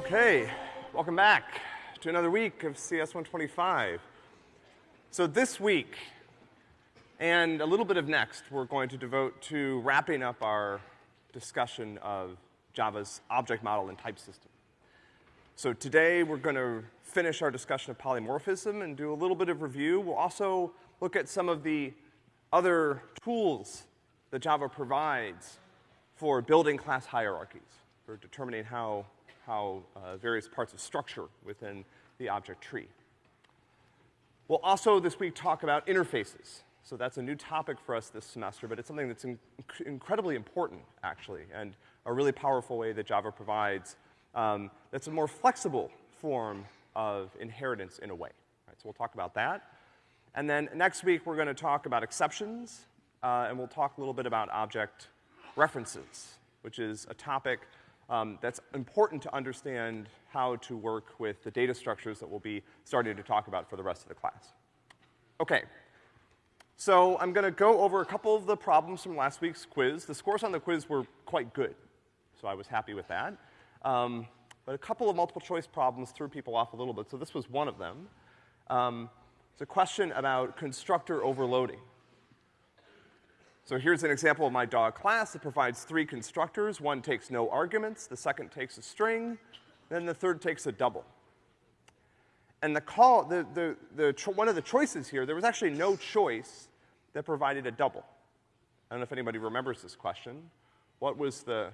Okay, welcome back to another week of CS 125. So this week and a little bit of next, we're going to devote to wrapping up our discussion of Java's object model and type system. So today we're gonna finish our discussion of polymorphism and do a little bit of review. We'll also look at some of the other tools that Java provides for building class hierarchies, for determining how how uh, various parts of structure within the object tree. We'll also this week talk about interfaces. So that's a new topic for us this semester, but it's something that's in incredibly important, actually, and a really powerful way that Java provides um, that's a more flexible form of inheritance in a way. Right, so we'll talk about that. And then next week, we're gonna talk about exceptions, uh, and we'll talk a little bit about object references, which is a topic um, that's important to understand how to work with the data structures that we'll be starting to talk about for the rest of the class. Okay. So I'm gonna go over a couple of the problems from last week's quiz. The scores on the quiz were quite good, so I was happy with that. Um, but a couple of multiple choice problems threw people off a little bit, so this was one of them. Um, it's a question about constructor overloading. So here's an example of my dog class. It provides three constructors. One takes no arguments, the second takes a string, then the third takes a double. And the call, the, the, the, one of the choices here, there was actually no choice that provided a double. I don't know if anybody remembers this question. What was the,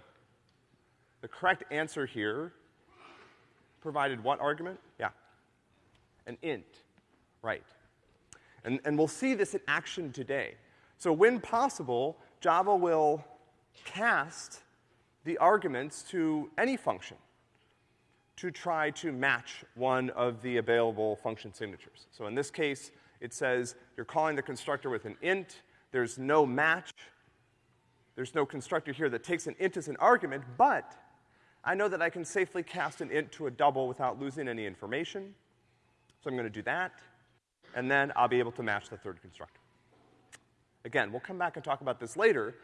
the correct answer here provided what argument? Yeah. An int. Right. And, and we'll see this in action today. So when possible, Java will cast the arguments to any function to try to match one of the available function signatures. So in this case, it says you're calling the constructor with an int, there's no match, there's no constructor here that takes an int as an argument, but I know that I can safely cast an int to a double without losing any information. So I'm gonna do that, and then I'll be able to match the third constructor. Again, we'll come back and talk about this later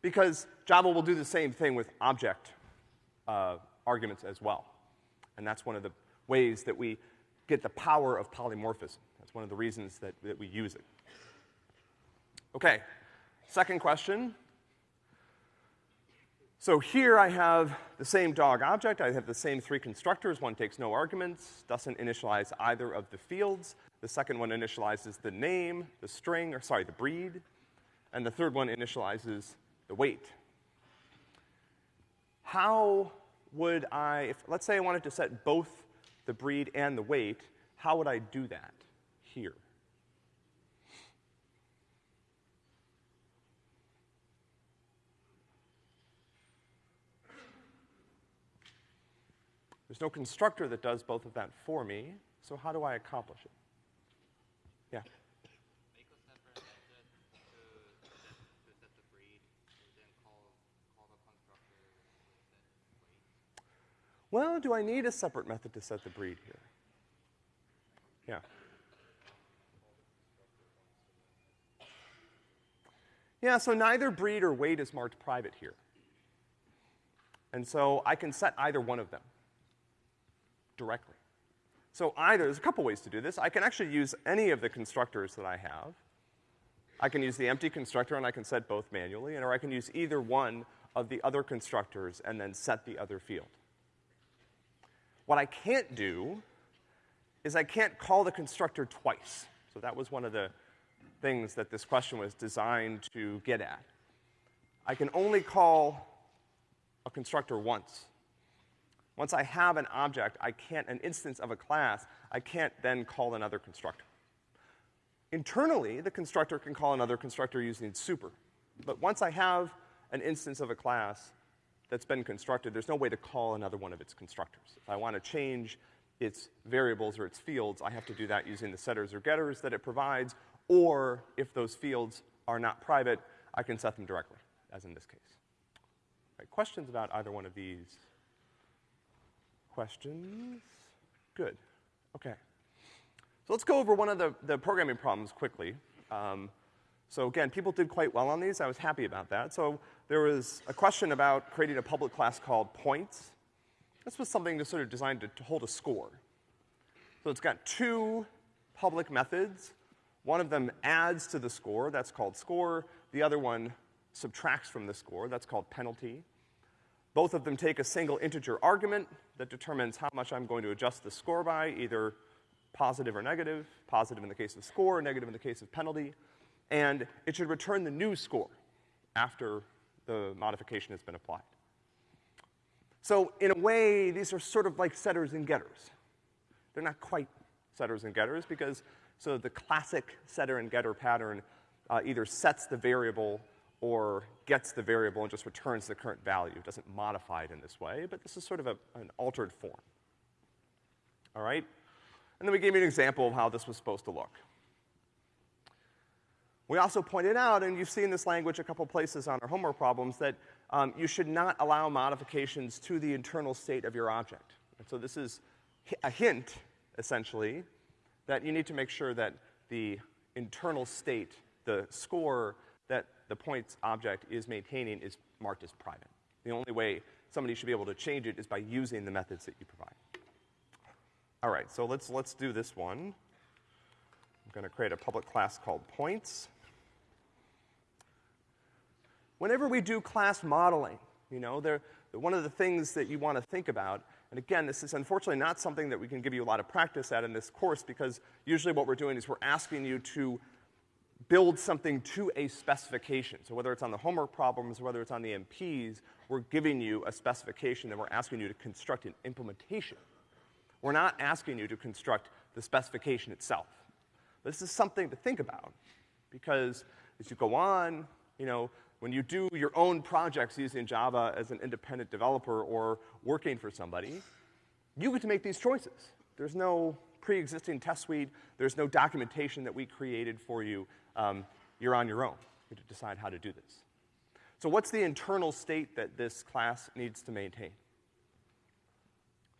because Java will do the same thing with object uh, arguments as well. And that's one of the ways that we get the power of polymorphism. That's one of the reasons that, that we use it. Okay, second question. So here I have the same dog object. I have the same three constructors. One takes no arguments, doesn't initialize either of the fields. The second one initializes the name, the string, or sorry, the breed and the third one initializes the weight. How would I, if, let's say I wanted to set both the breed and the weight, how would I do that here? There's no constructor that does both of that for me, so how do I accomplish it? Yeah. Well, do I need a separate method to set the breed here? Yeah. Yeah, so neither breed or weight is marked private here. And so I can set either one of them directly. So either, there's a couple ways to do this. I can actually use any of the constructors that I have. I can use the empty constructor and I can set both manually, and or I can use either one of the other constructors and then set the other field. What I can't do is I can't call the constructor twice. So that was one of the things that this question was designed to get at. I can only call a constructor once. Once I have an object, I can't, an instance of a class, I can't then call another constructor. Internally, the constructor can call another constructor using super. But once I have an instance of a class, that's been constructed, there's no way to call another one of its constructors. If I want to change its variables or its fields, I have to do that using the setters or getters that it provides, or if those fields are not private, I can set them directly, as in this case. Right, questions about either one of these? Questions? Good. Okay. So let's go over one of the, the programming problems quickly. Um, so again, people did quite well on these. I was happy about that. So there was a question about creating a public class called points. this was something to sort of designed to, to hold a score. So it's got two public methods. One of them adds to the score, that's called score. The other one subtracts from the score, that's called penalty. Both of them take a single integer argument that determines how much I'm going to adjust the score by, either positive or negative, positive in the case of score, negative in the case of penalty, and it should return the new score after the modification has been applied. So in a way, these are sort of like setters and getters. They're not quite setters and getters because, so the classic setter and getter pattern uh, either sets the variable or gets the variable and just returns the current value. It doesn't modify it in this way, but this is sort of a, an altered form. All right? And then we gave you an example of how this was supposed to look. We also pointed out, and you've seen this language a couple places on our homework problems, that um, you should not allow modifications to the internal state of your object. And so this is a hint, essentially, that you need to make sure that the internal state, the score that the points object is maintaining is marked as private. The only way somebody should be able to change it is by using the methods that you provide. All right, so let's, let's do this one. I'm gonna create a public class called points. Whenever we do class modeling, you know, there, one of the things that you want to think about, and again, this is unfortunately not something that we can give you a lot of practice at in this course because usually what we're doing is we're asking you to build something to a specification. So whether it's on the homework problems, or whether it's on the MPs, we're giving you a specification and we're asking you to construct an implementation. We're not asking you to construct the specification itself. This is something to think about because as you go on, you know, when you do your own projects using Java as an independent developer or working for somebody, you get to make these choices. There's no pre-existing test suite. There's no documentation that we created for you. Um, you're on your own. You have to decide how to do this. So what's the internal state that this class needs to maintain?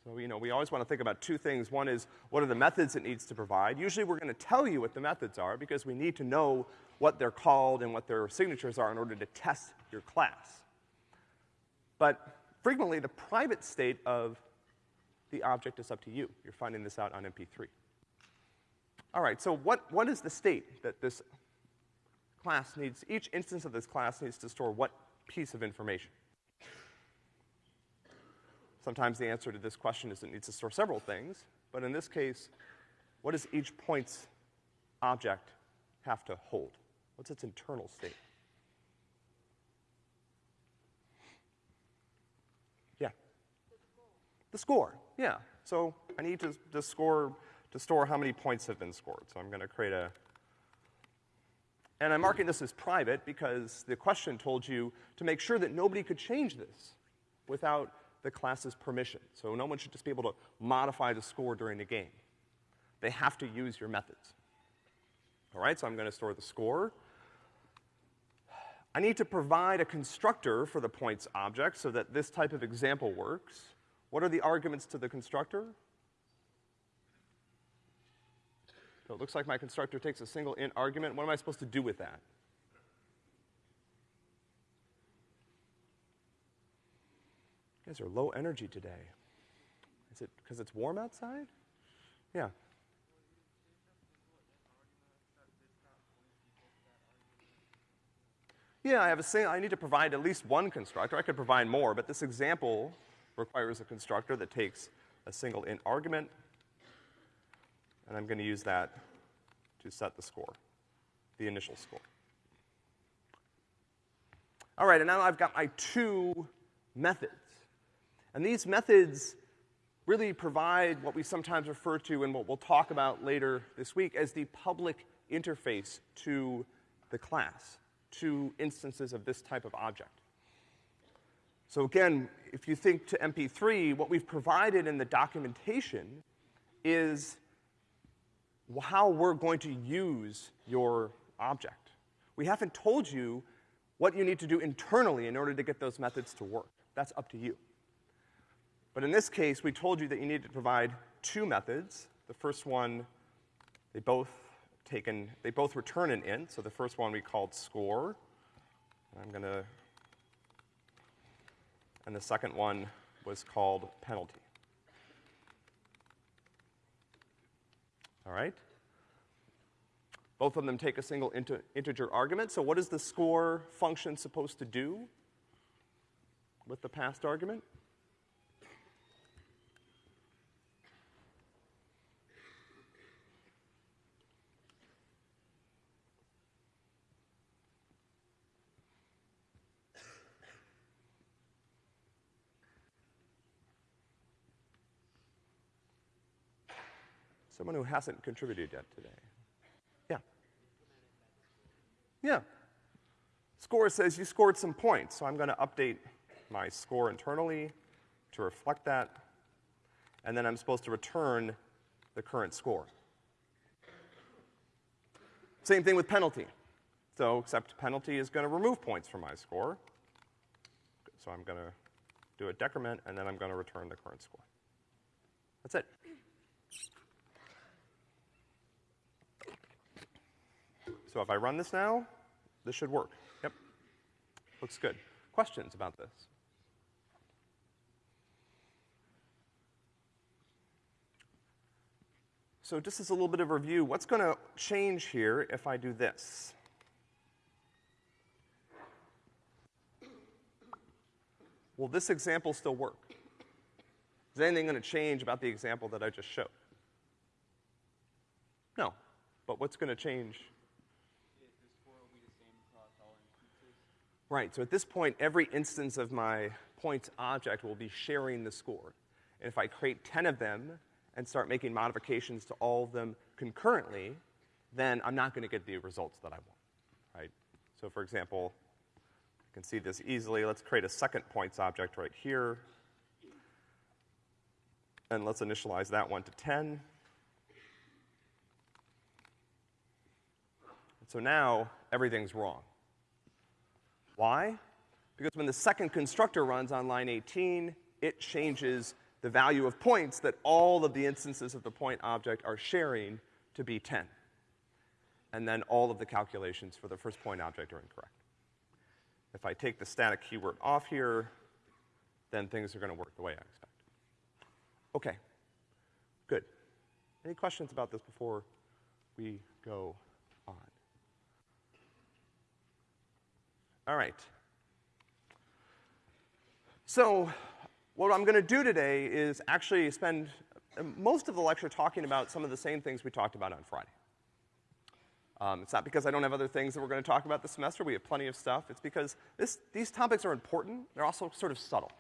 So, you know, we always want to think about two things. One is, what are the methods it needs to provide? Usually we're gonna tell you what the methods are because we need to know what they're called and what their signatures are in order to test your class. But frequently the private state of the object is up to you. You're finding this out on MP3. All right, so what, what is the state that this class needs, each instance of this class needs to store what piece of information? Sometimes the answer to this question is it needs to store several things, but in this case, what does each points object have to hold? What's its internal state? Yeah. The score, yeah. So I need to, to score, to store how many points have been scored. So I'm gonna create a, and I'm marking this as private because the question told you to make sure that nobody could change this without the class's permission. So no one should just be able to modify the score during the game. They have to use your methods. All right, so I'm gonna store the score. I need to provide a constructor for the points object so that this type of example works. What are the arguments to the constructor? So it looks like my constructor takes a single int argument. What am I supposed to do with that? You guys are low energy today. Is it because it's warm outside? Yeah. Yeah, I have a single, I need to provide at least one constructor. I could provide more, but this example requires a constructor that takes a single int argument, and I'm gonna use that to set the score, the initial score. All right, and now I've got my two methods. And these methods really provide what we sometimes refer to and what we'll talk about later this week as the public interface to the class, to instances of this type of object. So again, if you think to MP3, what we've provided in the documentation is how we're going to use your object. We haven't told you what you need to do internally in order to get those methods to work. That's up to you. But in this case, we told you that you need to provide two methods. The first one, they both taken, they both return an int. So the first one we called score. I'm gonna, and the second one was called penalty. All right? Both of them take a single inter integer argument. So what is the score function supposed to do with the passed argument? Someone who hasn't contributed yet today. Yeah. Yeah. Score says you scored some points, so I'm gonna update my score internally to reflect that, and then I'm supposed to return the current score. Same thing with penalty. So, except penalty is gonna remove points from my score. So I'm gonna do a decrement, and then I'm gonna return the current score. That's it. So if I run this now, this should work. Yep. Looks good. Questions about this? So just as a little bit of review, what's gonna change here if I do this? Will this example still work? Is anything gonna change about the example that I just showed? No. But what's gonna change Right, so at this point, every instance of my points object will be sharing the score. And if I create 10 of them and start making modifications to all of them concurrently, then I'm not gonna get the results that I want, right? So for example, you can see this easily. Let's create a second points object right here. And let's initialize that one to 10. So now everything's wrong. Why? Because when the second constructor runs on line 18, it changes the value of points that all of the instances of the point object are sharing to be 10. And then all of the calculations for the first point object are incorrect. If I take the static keyword off here, then things are gonna work the way I expect. Okay, good. Any questions about this before we go All right. So, what I'm gonna do today is actually spend most of the lecture talking about some of the same things we talked about on Friday. Um, it's not because I don't have other things that we're gonna talk about this semester, we have plenty of stuff. It's because this, these topics are important, they're also sort of subtle.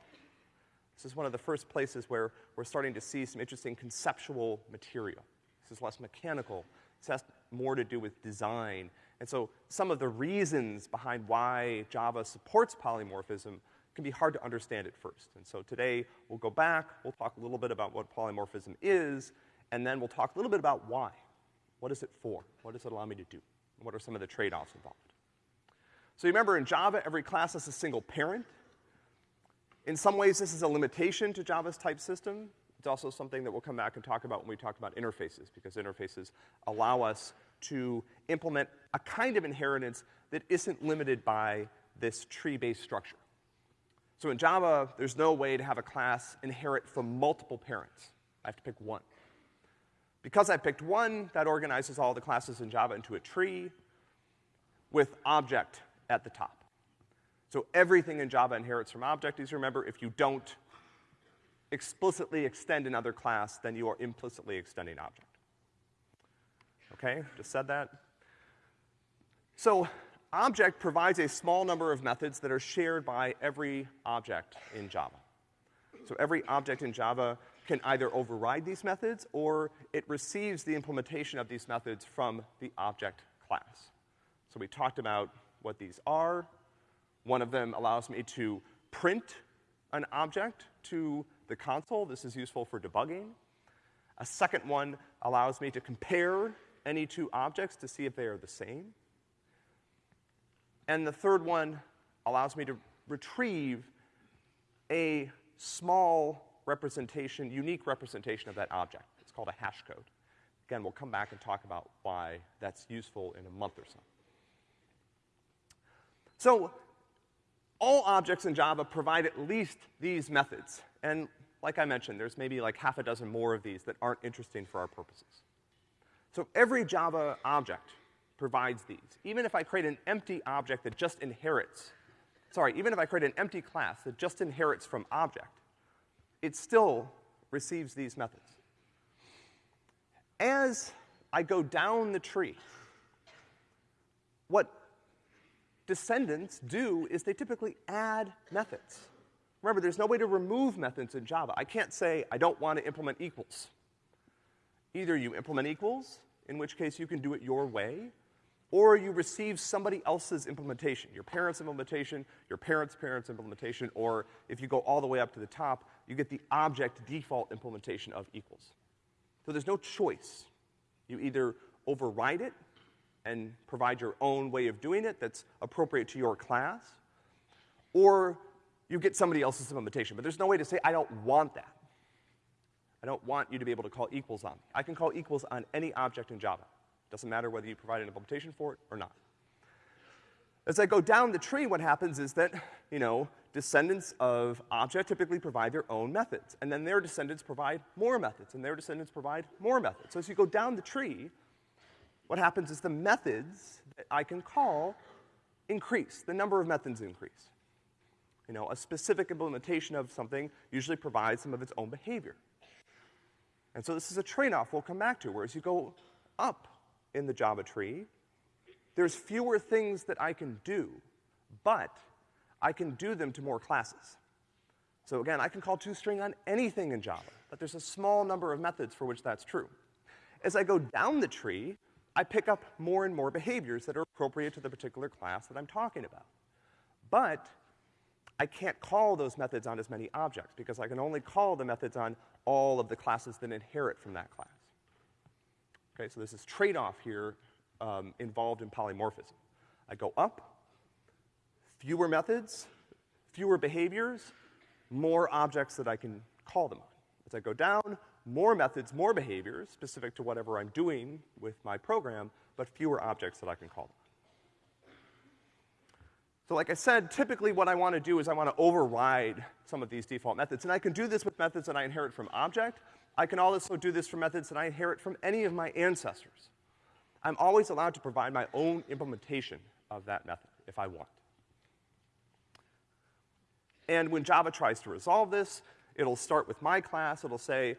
This is one of the first places where we're starting to see some interesting conceptual material. This is less mechanical, this has more to do with design and so some of the reasons behind why Java supports polymorphism can be hard to understand at first. And so today we'll go back, we'll talk a little bit about what polymorphism is, and then we'll talk a little bit about why. What is it for? What does it allow me to do? And What are some of the trade-offs involved? So you remember in Java, every class has a single parent. In some ways, this is a limitation to Java's type system. It's also something that we'll come back and talk about when we talk about interfaces, because interfaces allow us to implement a kind of inheritance that isn't limited by this tree-based structure. So in Java, there's no way to have a class inherit from multiple parents. I have to pick one. Because I picked one, that organizes all the classes in Java into a tree with object at the top. So everything in Java inherits from object. You remember, if you don't explicitly extend another class, then you are implicitly extending object. Okay, just said that. So, object provides a small number of methods that are shared by every object in Java. So every object in Java can either override these methods or it receives the implementation of these methods from the object class. So we talked about what these are. One of them allows me to print an object to the console. This is useful for debugging. A second one allows me to compare any two objects to see if they are the same. And the third one allows me to retrieve a small representation, unique representation of that object. It's called a hash code. Again, we'll come back and talk about why that's useful in a month or so. So, all objects in Java provide at least these methods. And like I mentioned, there's maybe like half a dozen more of these that aren't interesting for our purposes. So every Java object provides these. Even if I create an empty object that just inherits, sorry, even if I create an empty class that just inherits from object, it still receives these methods. As I go down the tree, what descendants do is they typically add methods. Remember, there's no way to remove methods in Java. I can't say, I don't want to implement equals. Either you implement equals, in which case you can do it your way, or you receive somebody else's implementation, your parents' implementation, your parents' parents' implementation, or if you go all the way up to the top, you get the object default implementation of equals. So there's no choice. You either override it and provide your own way of doing it that's appropriate to your class, or you get somebody else's implementation. But there's no way to say, I don't want that. I don't want you to be able to call equals on me. I can call equals on any object in Java. Doesn't matter whether you provide an implementation for it or not. As I go down the tree, what happens is that, you know, descendants of object typically provide their own methods, and then their descendants provide more methods, and their descendants provide more methods. So as you go down the tree, what happens is the methods that I can call increase. The number of methods increase. You know, a specific implementation of something usually provides some of its own behavior. And so this is a trade-off we'll come back to, whereas you go up in the Java tree, there's fewer things that I can do, but I can do them to more classes. So again, I can call toString on anything in Java, but there's a small number of methods for which that's true. As I go down the tree, I pick up more and more behaviors that are appropriate to the particular class that I'm talking about. But I can't call those methods on as many objects because I can only call the methods on all of the classes that inherit from that class. Okay, so there's this trade-off here um, involved in polymorphism. I go up, fewer methods, fewer behaviors, more objects that I can call them on. As I go down, more methods, more behaviors, specific to whatever I'm doing with my program, but fewer objects that I can call them. So like I said, typically what I want to do is I want to override some of these default methods. And I can do this with methods that I inherit from object. I can also do this for methods that I inherit from any of my ancestors. I'm always allowed to provide my own implementation of that method if I want. And when Java tries to resolve this, it'll start with my class. It'll say,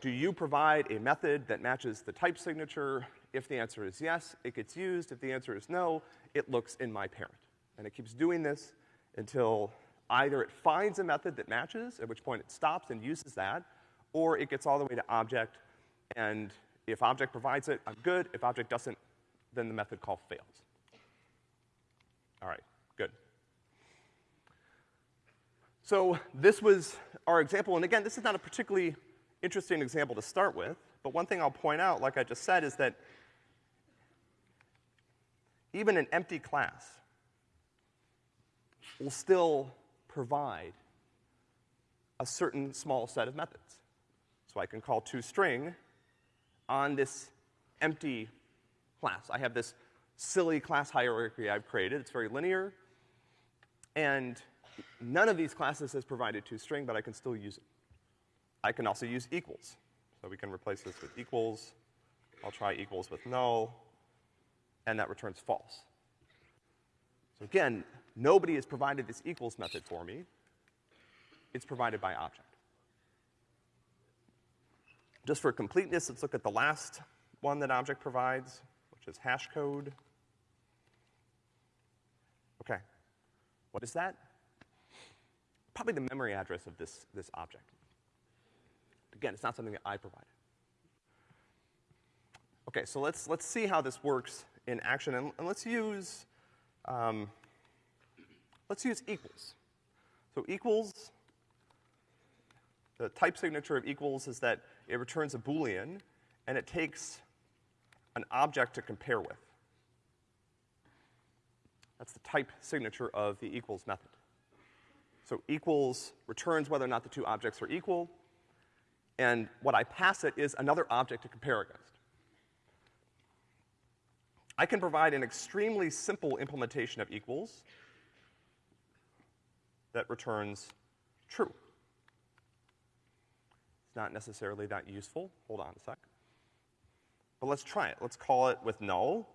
do you provide a method that matches the type signature? If the answer is yes, it gets used. If the answer is no, it looks in my parent. And it keeps doing this until either it finds a method that matches, at which point it stops and uses that, or it gets all the way to object, and if object provides it, I'm good. If object doesn't, then the method call fails. All right, good. So this was our example, and again, this is not a particularly interesting example to start with, but one thing I'll point out, like I just said, is that even an empty class will still provide a certain small set of methods. So I can call toString on this empty class. I have this silly class hierarchy I've created. It's very linear. And none of these classes has provided toString, but I can still use it. I can also use equals. So we can replace this with equals. I'll try equals with null, and that returns false. So again, nobody has provided this equals method for me. It's provided by object. Just for completeness, let's look at the last one that object provides, which is hash code. Okay. What is that? Probably the memory address of this, this object. Again, it's not something that I provided. Okay, so let's, let's see how this works in action, and, and let's use, um, let's use equals. So equals, the type signature of equals is that it returns a Boolean, and it takes an object to compare with. That's the type signature of the equals method. So equals returns whether or not the two objects are equal, and what I pass it is another object to compare against. I can provide an extremely simple implementation of equals that returns true. Not necessarily that useful. Hold on a sec. But let's try it. Let's call it with null.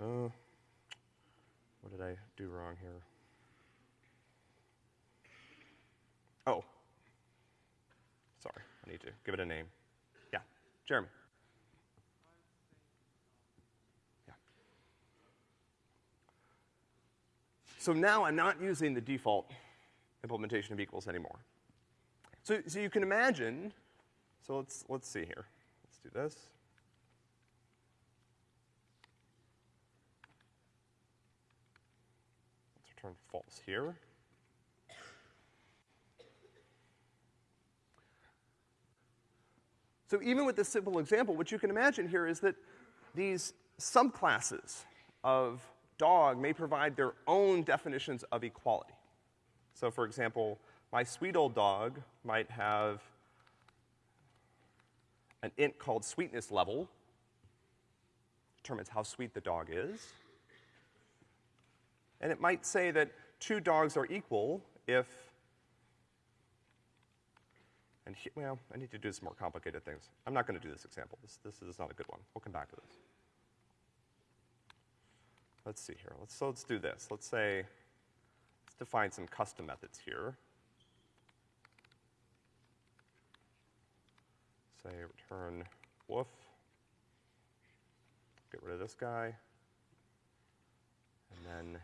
Uh, what did I do wrong here? Oh. Sorry, I need to give it a name. Yeah, Jeremy. Yeah. So now I'm not using the default implementation of equals anymore. So, so you can imagine, so let's, let's see here. Let's do this. Let's return false here. So even with this simple example, what you can imagine here is that these subclasses of dog may provide their own definitions of equality. So for example, my sweet old dog might have an int called sweetness level, determines how sweet the dog is. And it might say that two dogs are equal if, and he, well, I need to do some more complicated things. I'm not gonna do this example. This, this is not a good one. We'll come back to this. Let's see here. Let's, so let's do this. Let's say, let's define some custom methods here. Say return woof. Get rid of this guy. And then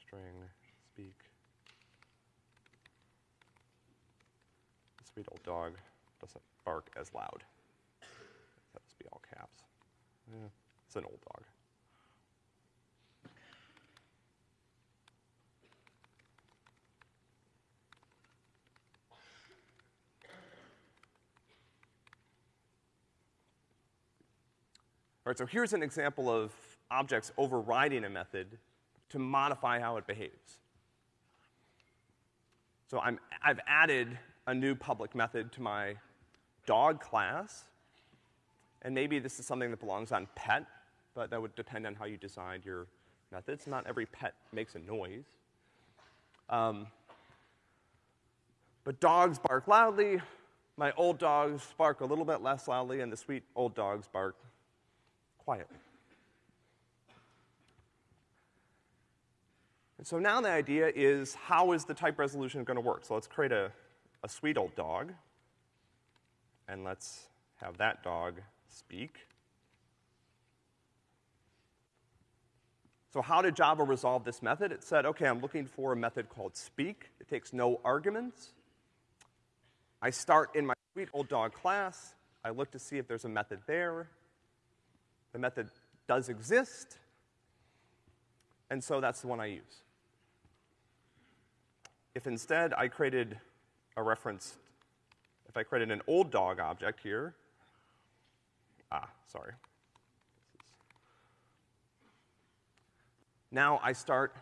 string speak. The sweet old dog doesn't bark as loud. That must be all caps. Yeah, it's an old dog. All right, so here's an example of objects overriding a method to modify how it behaves. So I'm, I've added a new public method to my dog class, and maybe this is something that belongs on pet, but that would depend on how you design your methods. Not every pet makes a noise. Um, but dogs bark loudly. My old dogs bark a little bit less loudly, and the sweet old dogs bark quietly. And so now the idea is how is the type resolution going to work? So let's create a, a sweet old dog, and let's have that dog speak. So how did Java resolve this method? It said, okay, I'm looking for a method called speak. It takes no arguments. I start in my sweet old dog class. I look to see if there's a method there. The method does exist, and so that's the one I use. If instead I created a reference, if I created an old dog object here, ah, sorry. Now I start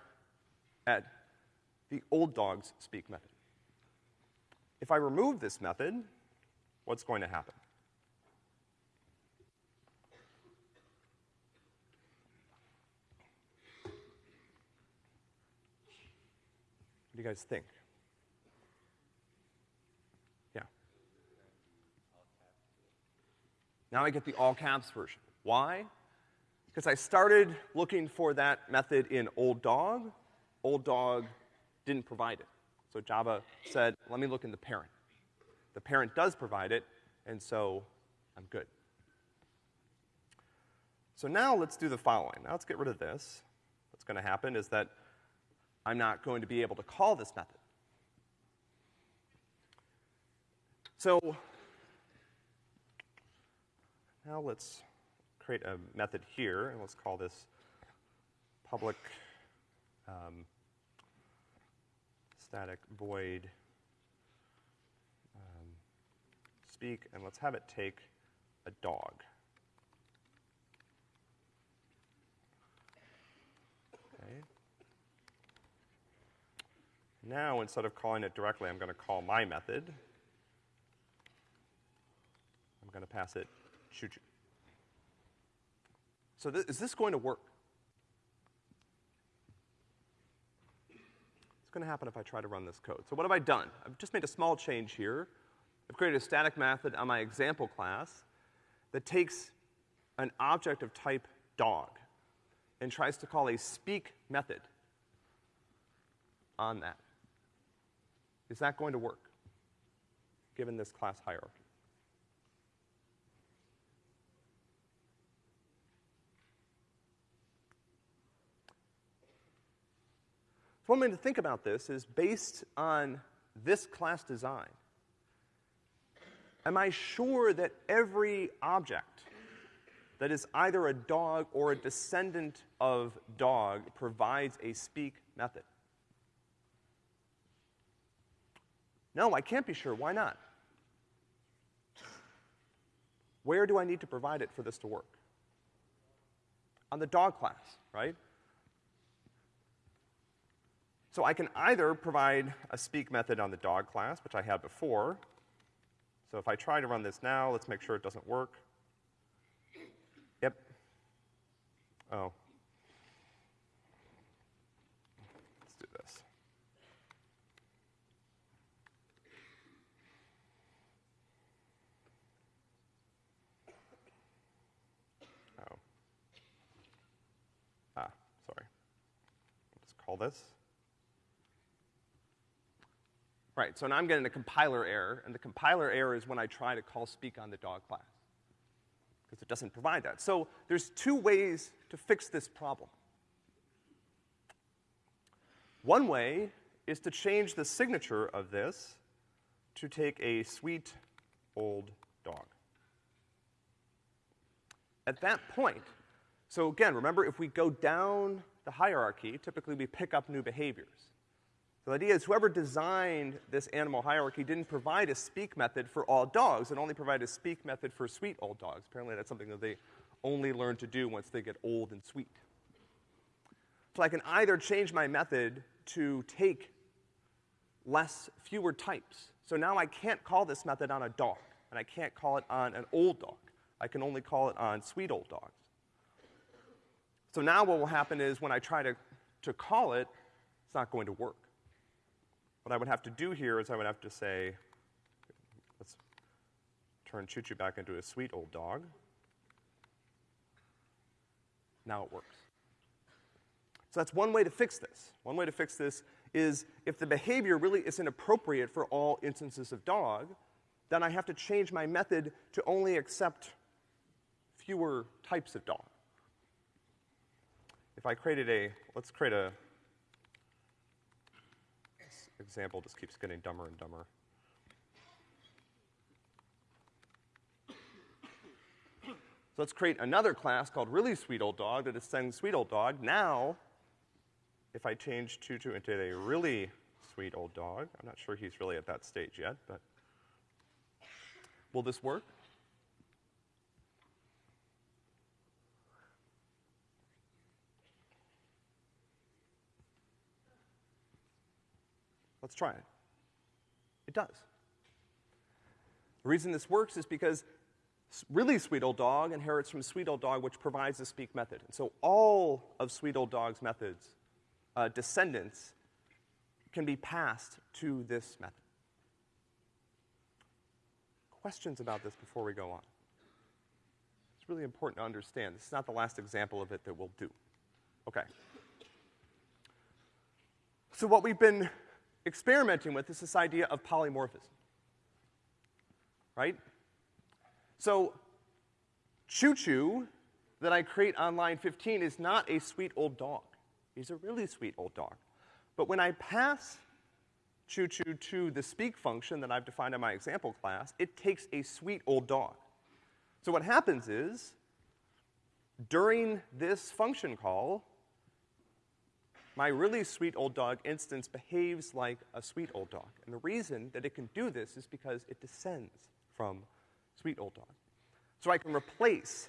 at the old dogs speak method. If I remove this method, what's going to happen? Do you guys think? Yeah. Now I get the all caps version. Why? Because I started looking for that method in old dog. Old dog didn't provide it. So Java said, let me look in the parent. The parent does provide it, and so I'm good. So now let's do the following. Now let's get rid of this. What's gonna happen is that I'm not going to be able to call this method. So now let's create a method here, and let's call this public um, static void um, speak, and let's have it take a dog. Now, instead of calling it directly, I'm gonna call my method. I'm gonna pass it choo choo. So th is this going to work? It's gonna happen if I try to run this code? So what have I done? I've just made a small change here. I've created a static method on my example class that takes an object of type dog and tries to call a speak method on that. Is that going to work, given this class hierarchy? So one way to think about this is based on this class design. Am I sure that every object that is either a dog or a descendant of dog provides a speak method? No, I can't be sure. Why not? Where do I need to provide it for this to work? On the dog class, right? So I can either provide a speak method on the dog class, which I had before. So if I try to run this now, let's make sure it doesn't work. Yep. Oh. Let's do this. Oh. Ah, sorry. This. Right, so now I'm getting a compiler error, and the compiler error is when I try to call speak on the dog class. Because it doesn't provide that. So there's two ways to fix this problem. One way is to change the signature of this to take a sweet old dog. At that point, so again, remember if we go down the hierarchy, typically we pick up new behaviors. So the idea is whoever designed this animal hierarchy didn't provide a speak method for all dogs, it only provided a speak method for sweet old dogs. Apparently that's something that they only learn to do once they get old and sweet. So I can either change my method to take less, fewer types. So now I can't call this method on a dog, and I can't call it on an old dog. I can only call it on sweet old dogs. So now what will happen is when I try to, to call it, it's not going to work. What I would have to do here is I would have to say, let's turn Choo Choo back into a sweet old dog. Now it works. So that's one way to fix this. One way to fix this is if the behavior really isn't appropriate for all instances of dog, then I have to change my method to only accept fewer types of dog. If I created a, let's create a example just keeps getting dumber and dumber. So let's create another class called really sweet old dog that sends sweet old dog. Now, if I change Choo into a really sweet old dog, I'm not sure he's really at that stage yet, but will this work? Let's try it. It does. The reason this works is because really sweet old dog inherits from sweet old dog, which provides the speak method. And so all of sweet old dog's methods, uh, descendants, can be passed to this method. Questions about this before we go on? It's really important to understand. This is not the last example of it that we'll do. Okay. So what we've been experimenting with is this idea of polymorphism. Right? So, Choo Choo that I create on line 15 is not a sweet old dog. He's a really sweet old dog. But when I pass Choo Choo to the speak function that I've defined in my example class, it takes a sweet old dog. So what happens is, during this function call, my really sweet old dog instance behaves like a sweet old dog. And the reason that it can do this is because it descends from sweet old dog. So I can replace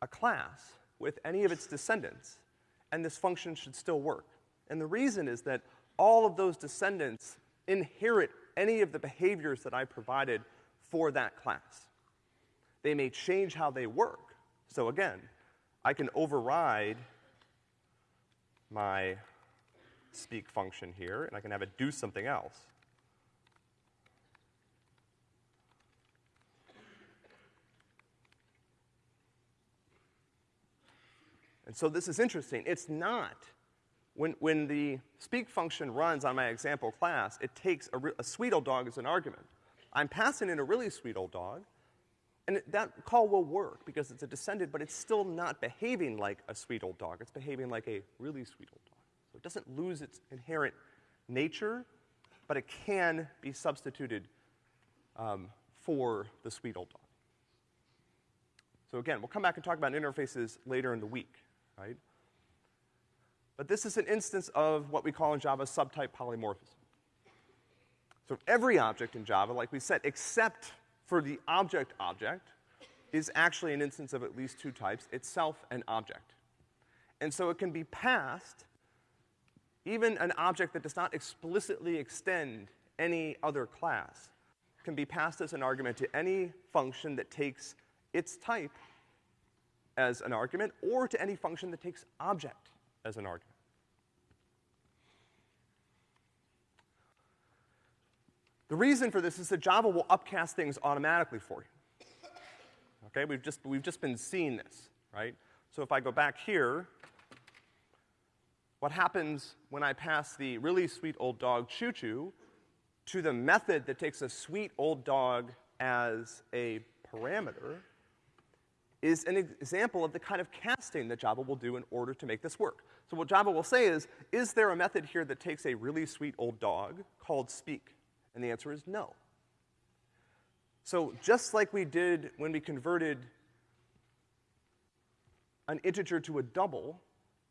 a class with any of its descendants, and this function should still work. And the reason is that all of those descendants inherit any of the behaviors that I provided for that class. They may change how they work. So again, I can override my speak function here, and I can have it do something else. And so this is interesting. It's not, when, when the speak function runs on my example class, it takes a, a sweet old dog as an argument. I'm passing in a really sweet old dog, and that call will work because it's a descendant, but it's still not behaving like a sweet old dog. It's behaving like a really sweet old dog. So it doesn't lose its inherent nature, but it can be substituted um, for the sweet old dog. So again, we'll come back and talk about interfaces later in the week, right? But this is an instance of what we call in Java subtype polymorphism. So every object in Java, like we said, except for the object object, is actually an instance of at least two types, itself and object. And so it can be passed, even an object that does not explicitly extend any other class, can be passed as an argument to any function that takes its type as an argument, or to any function that takes object as an argument. The reason for this is that Java will upcast things automatically for you. Okay, we've just, we've just been seeing this, right? So if I go back here, what happens when I pass the really sweet old dog Choo Choo to the method that takes a sweet old dog as a parameter is an example of the kind of casting that Java will do in order to make this work. So what Java will say is, is there a method here that takes a really sweet old dog called speak? And the answer is no. So just like we did when we converted an integer to a double,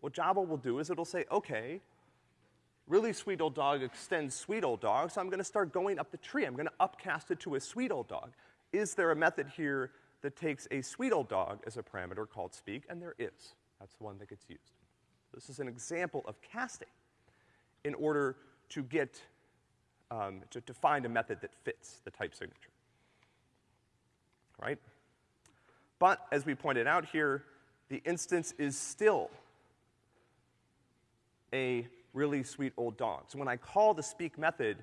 what Java will do is it'll say, okay, really sweet old dog extends sweet old dog, so I'm gonna start going up the tree. I'm gonna upcast it to a sweet old dog. Is there a method here that takes a sweet old dog as a parameter called speak? And there is. That's the one that gets used. This is an example of casting in order to get um, to, to find a method that fits the type signature. Right? But as we pointed out here, the instance is still a really sweet old dog. So when I call the speak method,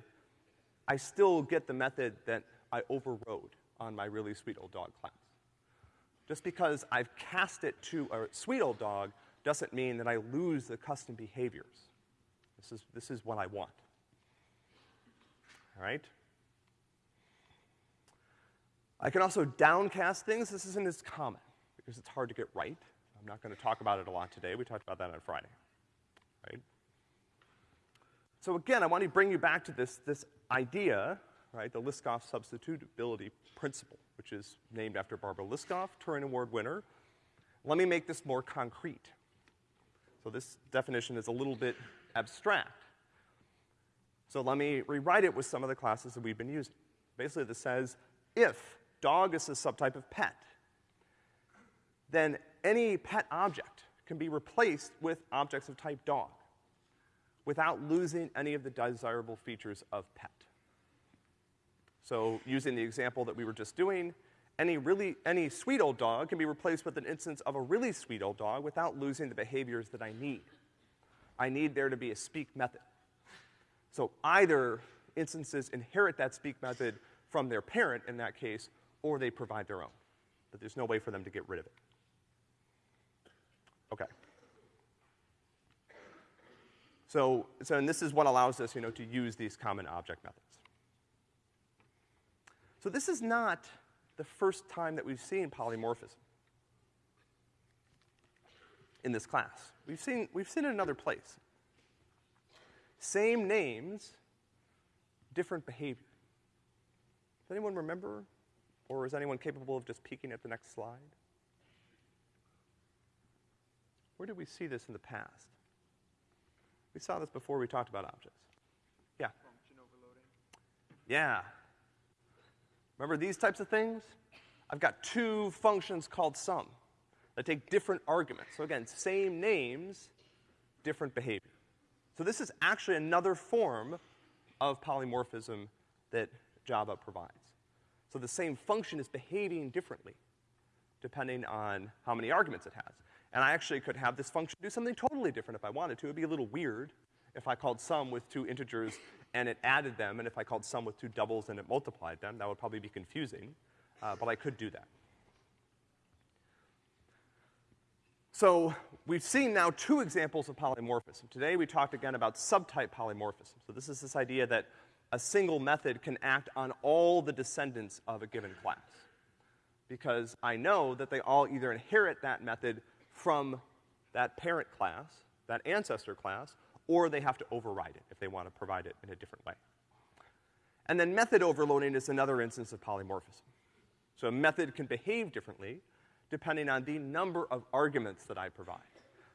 I still get the method that I overrode on my really sweet old dog class. Just because I've cast it to a sweet old dog doesn't mean that I lose the custom behaviors. This is, this is what I want right? I can also downcast things. This isn't as common because it's hard to get right. I'm not going to talk about it a lot today. We talked about that on Friday, right? So again, I want to bring you back to this, this idea, right, the Liskov substitutability principle, which is named after Barbara Liskov, Turing Award winner. Let me make this more concrete. So this definition is a little bit abstract. So let me rewrite it with some of the classes that we've been using. Basically, this says if dog is a subtype of pet, then any pet object can be replaced with objects of type dog without losing any of the desirable features of pet. So using the example that we were just doing, any really, any sweet old dog can be replaced with an instance of a really sweet old dog without losing the behaviors that I need. I need there to be a speak method. So either instances inherit that speak method from their parent in that case, or they provide their own. But there's no way for them to get rid of it. Okay. So, so and this is what allows us, you know, to use these common object methods. So this is not the first time that we've seen polymorphism in this class. We've seen, we've seen it in another place. Same names, different behavior. Does anyone remember? Or is anyone capable of just peeking at the next slide? Where did we see this in the past? We saw this before we talked about objects. Yeah. Function overloading. Yeah. Remember these types of things? I've got two functions called sum that take different arguments. So again, same names, different behavior. So this is actually another form of polymorphism that Java provides. So the same function is behaving differently depending on how many arguments it has. And I actually could have this function do something totally different if I wanted to. It'd be a little weird, if I called sum with two integers and it added them, and if I called sum with two doubles and it multiplied them, that would probably be confusing, uh, but I could do that. So we've seen now two examples of polymorphism. Today we talked again about subtype polymorphism. So this is this idea that a single method can act on all the descendants of a given class. Because I know that they all either inherit that method from that parent class, that ancestor class, or they have to override it if they want to provide it in a different way. And then method overloading is another instance of polymorphism. So a method can behave differently depending on the number of arguments that I provide.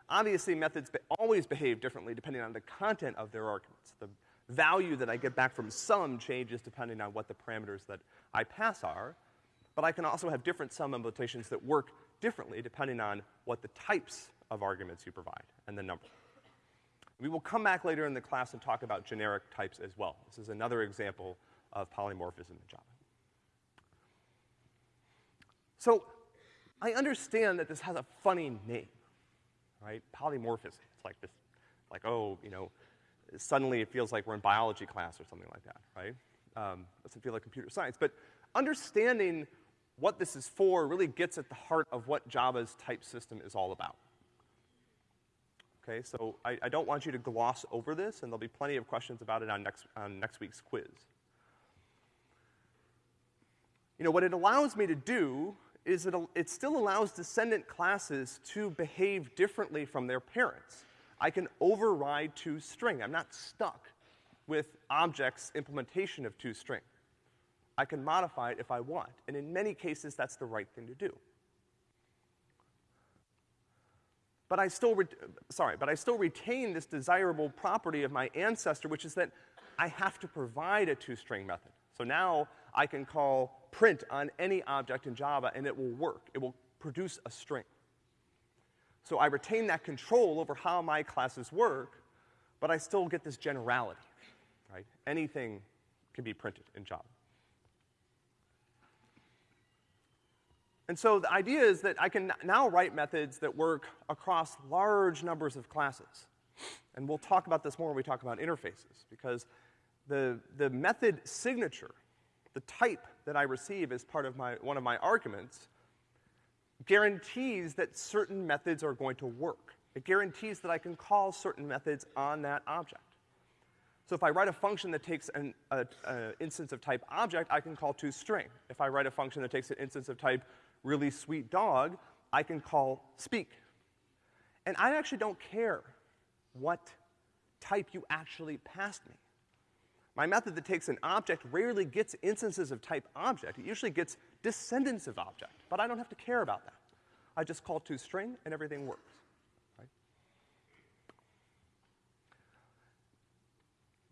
Obviously, methods be always behave differently depending on the content of their arguments. The value that I get back from sum changes depending on what the parameters that I pass are, but I can also have different sum implementations that work differently depending on what the types of arguments you provide and the number. We will come back later in the class and talk about generic types as well. This is another example of polymorphism in Java. So, I understand that this has a funny name, right? Polymorphism. It's like this, like, oh, you know, suddenly it feels like we're in biology class or something like that, right? Um, doesn't feel like computer science. But understanding what this is for really gets at the heart of what Java's type system is all about. Okay, so I, I don't want you to gloss over this, and there'll be plenty of questions about it on next, on next week's quiz. You know, what it allows me to do is it, it still allows descendant classes to behave differently from their parents. I can override toString. I'm not stuck with objects implementation of toString. I can modify it if I want. And in many cases, that's the right thing to do. But I still, sorry, but I still retain this desirable property of my ancestor, which is that I have to provide a toString method. So now I can call print on any object in Java and it will work. It will produce a string. So I retain that control over how my classes work, but I still get this generality, right? Anything can be printed in Java. And so the idea is that I can now write methods that work across large numbers of classes. And we'll talk about this more when we talk about interfaces, because the, the method signature, the type that I receive as part of my, one of my arguments, guarantees that certain methods are going to work. It guarantees that I can call certain methods on that object. So if I write a function that takes an a, a instance of type object, I can call toString. If I write a function that takes an instance of type really sweet dog, I can call speak. And I actually don't care what type you actually passed me. My method that takes an object rarely gets instances of type object. It usually gets descendants of object, but I don't have to care about that. I just call toString and everything works. Right?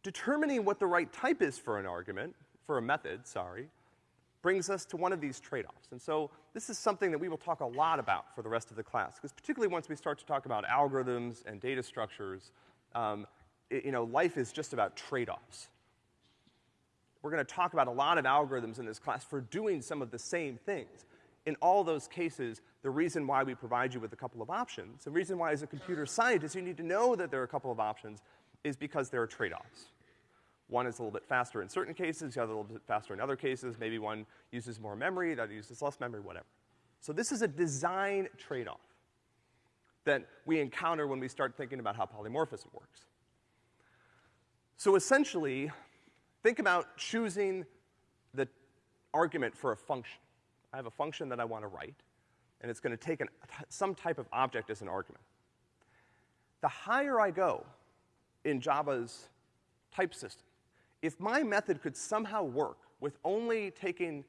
Determining what the right type is for an argument, for a method, sorry, brings us to one of these trade-offs. And so this is something that we will talk a lot about for the rest of the class, because particularly once we start to talk about algorithms and data structures, um, it, you know, life is just about trade-offs. We're gonna talk about a lot of algorithms in this class for doing some of the same things. In all those cases, the reason why we provide you with a couple of options, the reason why as a computer scientist you need to know that there are a couple of options is because there are trade-offs. One is a little bit faster in certain cases, the other a little bit faster in other cases. Maybe one uses more memory, the other uses less memory, whatever. So this is a design trade-off that we encounter when we start thinking about how polymorphism works. So essentially, Think about choosing the argument for a function. I have a function that I want to write, and it's going to take an, some type of object as an argument. The higher I go in Java's type system, if my method could somehow work with only taking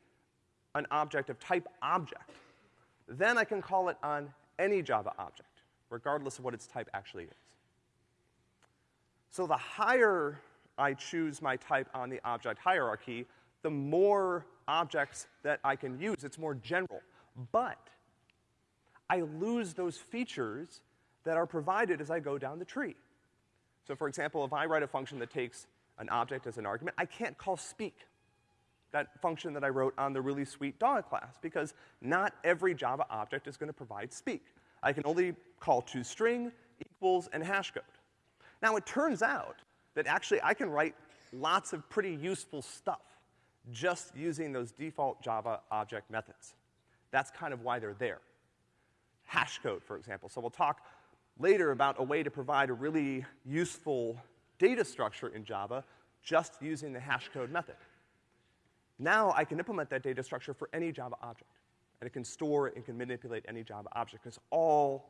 an object of type object, then I can call it on any Java object, regardless of what its type actually is. So the higher I choose my type on the object hierarchy, the more objects that I can use. It's more general. But I lose those features that are provided as I go down the tree. So for example, if I write a function that takes an object as an argument, I can't call speak, that function that I wrote on the really sweet dog class, because not every Java object is gonna provide speak. I can only call toString, equals, and hash code. Now, it turns out that actually I can write lots of pretty useful stuff just using those default Java object methods. That's kind of why they're there. Hash code, for example. So we'll talk later about a way to provide a really useful data structure in Java just using the hash code method. Now I can implement that data structure for any Java object. And it can store and can manipulate any Java object, because all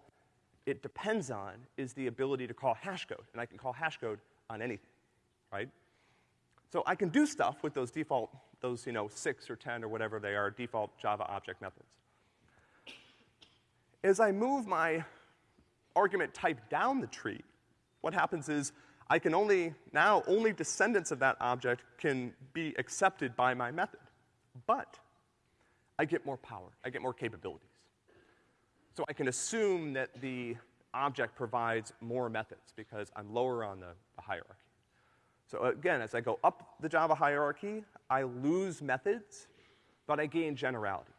it depends on is the ability to call hash code, and I can call hash code on anything, right? So I can do stuff with those default, those, you know, six or 10 or whatever they are, default Java object methods. As I move my argument type down the tree, what happens is I can only, now only descendants of that object can be accepted by my method. But I get more power, I get more capabilities. So I can assume that the object provides more methods because I'm lower on the, the hierarchy. So again, as I go up the Java hierarchy, I lose methods, but I gain generality.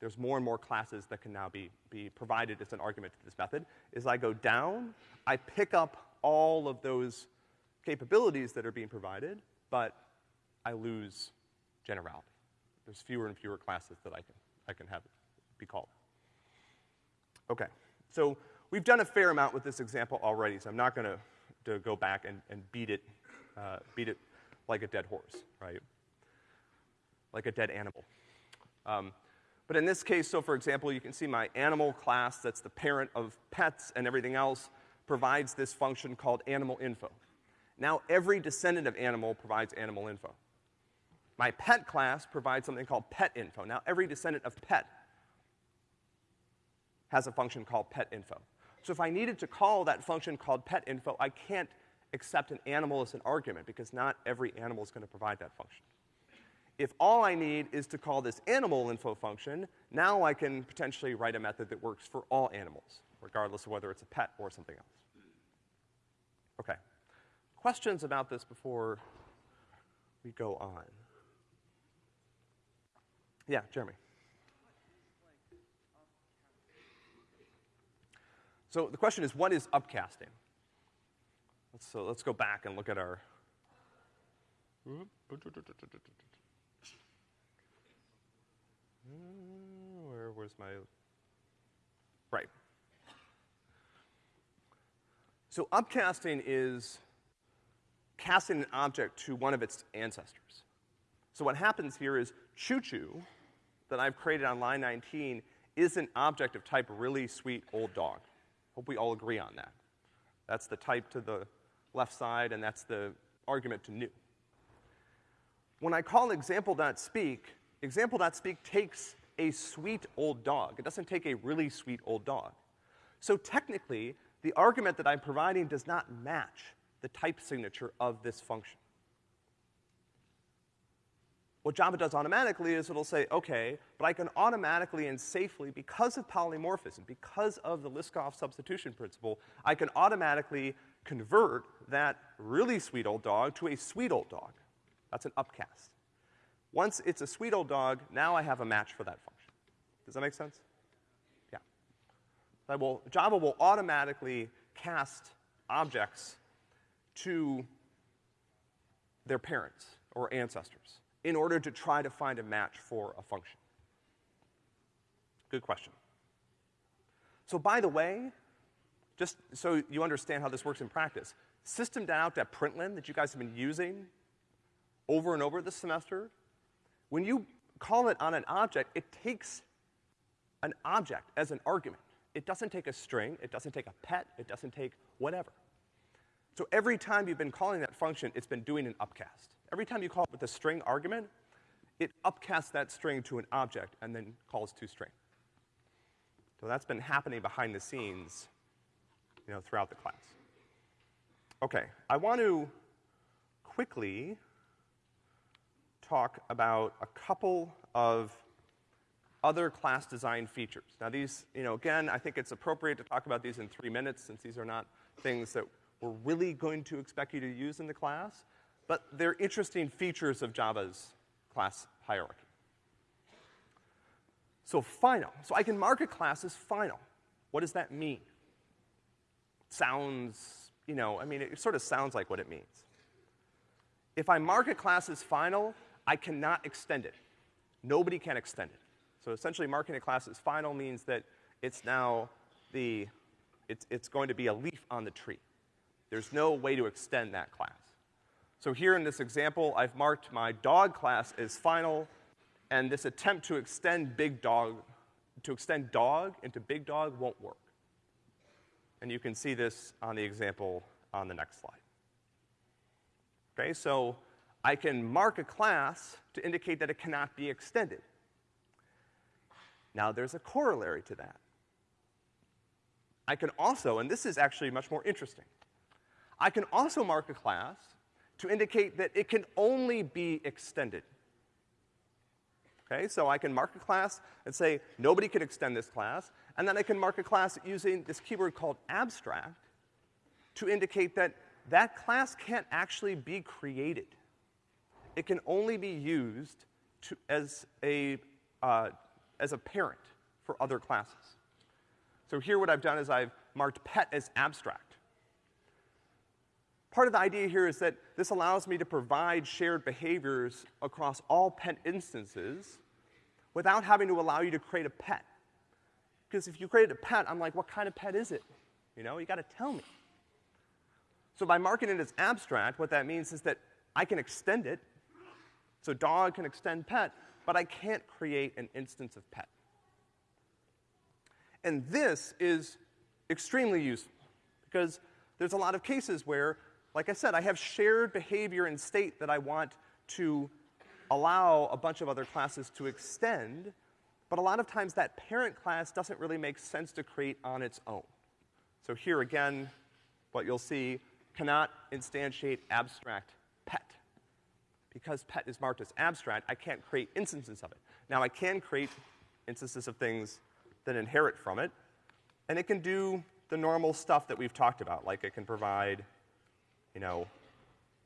There's more and more classes that can now be, be provided as an argument to this method. As I go down, I pick up all of those capabilities that are being provided, but I lose generality. There's fewer and fewer classes that I can, I can have be called. Okay, so we've done a fair amount with this example already, so I'm not gonna to go back and, and beat it, uh, beat it like a dead horse, right? Like a dead animal. Um, but in this case, so for example, you can see my animal class, that's the parent of pets and everything else, provides this function called animal info. Now every descendant of animal provides animal info. My pet class provides something called pet info. Now every descendant of pet has a function called pet info. So if I needed to call that function called pet info, I can't accept an animal as an argument because not every animal is gonna provide that function. If all I need is to call this animal info function, now I can potentially write a method that works for all animals, regardless of whether it's a pet or something else. Okay. Questions about this before we go on? Yeah, Jeremy. So the question is, what is upcasting? Let's, so let's go back and look at our. Where, where's my. Right. So upcasting is casting an object to one of its ancestors. So what happens here is choo-choo that I've created on line 19 is an object of type really sweet old dog. Hope we all agree on that. That's the type to the left side, and that's the argument to new. When I call example.speak, example.speak takes a sweet old dog. It doesn't take a really sweet old dog. So technically, the argument that I'm providing does not match the type signature of this function. What Java does automatically is it'll say, okay, but I can automatically and safely, because of polymorphism, because of the Liskov substitution principle, I can automatically convert that really sweet old dog to a sweet old dog. That's an upcast. Once it's a sweet old dog, now I have a match for that function. Does that make sense? Yeah. Will, Java will automatically cast objects to their parents or ancestors in order to try to find a match for a function? Good question. So by the way, just so you understand how this works in practice, system.out.println that you guys have been using over and over this semester, when you call it on an object, it takes an object as an argument. It doesn't take a string, it doesn't take a pet, it doesn't take whatever. So every time you've been calling that function, it's been doing an upcast. Every time you call it with a string argument, it upcasts that string to an object and then calls toString. So that's been happening behind the scenes, you know, throughout the class. Okay, I want to quickly talk about a couple of other class design features. Now these, you know, again, I think it's appropriate to talk about these in three minutes since these are not things that we're really going to expect you to use in the class, but they're interesting features of Java's class hierarchy. So final. So I can mark a class as final. What does that mean? Sounds you know, I mean, it sort of sounds like what it means. If I mark a class as final, I cannot extend it. Nobody can extend it. So essentially marking a class as final means that it's now the, it's, it's going to be a leaf on the tree. There's no way to extend that class. So here in this example, I've marked my dog class as final, and this attempt to extend big dog, to extend dog into big dog won't work. And you can see this on the example on the next slide. Okay, so I can mark a class to indicate that it cannot be extended. Now there's a corollary to that. I can also, and this is actually much more interesting, I can also mark a class to indicate that it can only be extended. Okay, so I can mark a class and say, nobody can extend this class, and then I can mark a class using this keyword called abstract to indicate that that class can't actually be created. It can only be used to, as, a, uh, as a parent for other classes. So here what I've done is I've marked pet as abstract. Part of the idea here is that this allows me to provide shared behaviors across all pet instances without having to allow you to create a pet. Because if you create a pet, I'm like, what kind of pet is it? You know, you gotta tell me. So by marking it as abstract, what that means is that I can extend it. So dog can extend pet, but I can't create an instance of pet. And this is extremely useful because there's a lot of cases where like I said, I have shared behavior and state that I want to allow a bunch of other classes to extend, but a lot of times that parent class doesn't really make sense to create on its own. So here again, what you'll see, cannot instantiate abstract pet. Because pet is marked as abstract, I can't create instances of it. Now I can create instances of things that inherit from it, and it can do the normal stuff that we've talked about, like it can provide you know,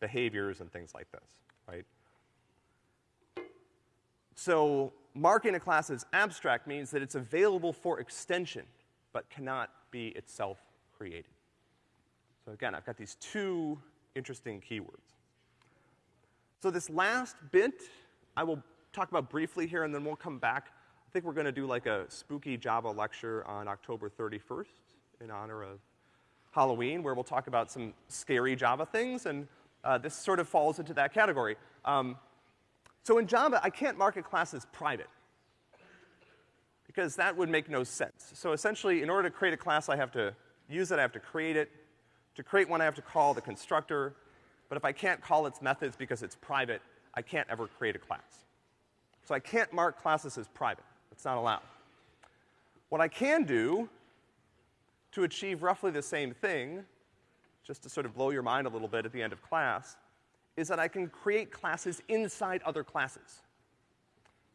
behaviors and things like this, right? So marking a class as abstract means that it's available for extension, but cannot be itself created. So again, I've got these two interesting keywords. So this last bit, I will talk about briefly here, and then we'll come back. I think we're gonna do like a spooky Java lecture on October 31st in honor of Halloween, where we'll talk about some scary Java things, and uh, this sort of falls into that category. Um, so in Java, I can't mark a class as private, because that would make no sense. So essentially, in order to create a class, I have to use it, I have to create it. To create one, I have to call the constructor, but if I can't call its methods because it's private, I can't ever create a class. So I can't mark classes as private. It's not allowed. What I can do to achieve roughly the same thing, just to sort of blow your mind a little bit at the end of class, is that I can create classes inside other classes.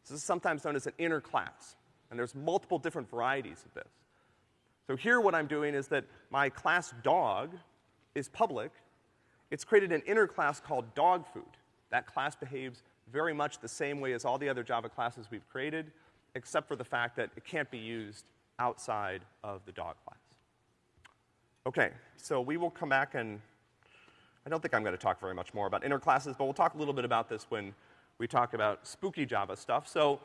This is sometimes known as an inner class, and there's multiple different varieties of this. So here what I'm doing is that my class dog is public. It's created an inner class called dog food. That class behaves very much the same way as all the other Java classes we've created, except for the fact that it can't be used outside of the dog class. Okay, so we will come back and I don't think I'm going to talk very much more about inner classes, but we'll talk a little bit about this when we talk about spooky Java stuff. So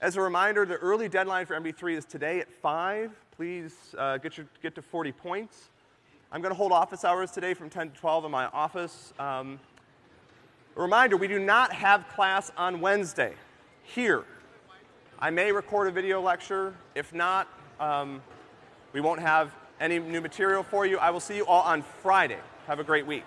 as a reminder, the early deadline for MP3 is today at 5. Please uh, get, your, get to 40 points. I'm going to hold office hours today from 10 to 12 in my office. Um, a reminder, we do not have class on Wednesday here. I may record a video lecture. If not, um, we won't have any new material for you. I will see you all on Friday. Have a great week.